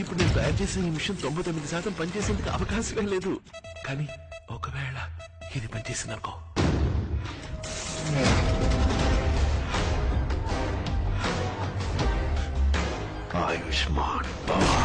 ఇప్పుడు నేను తయారు చేసే ఈ మిషన్ తొంభై తొమ్మిది శాతం పనిచేసేందుకు అవకాశమే లేదు. కానీ ఒకవేళ ఇది పనిచేసిందనుకో. ఆయుష్మాన్ భవ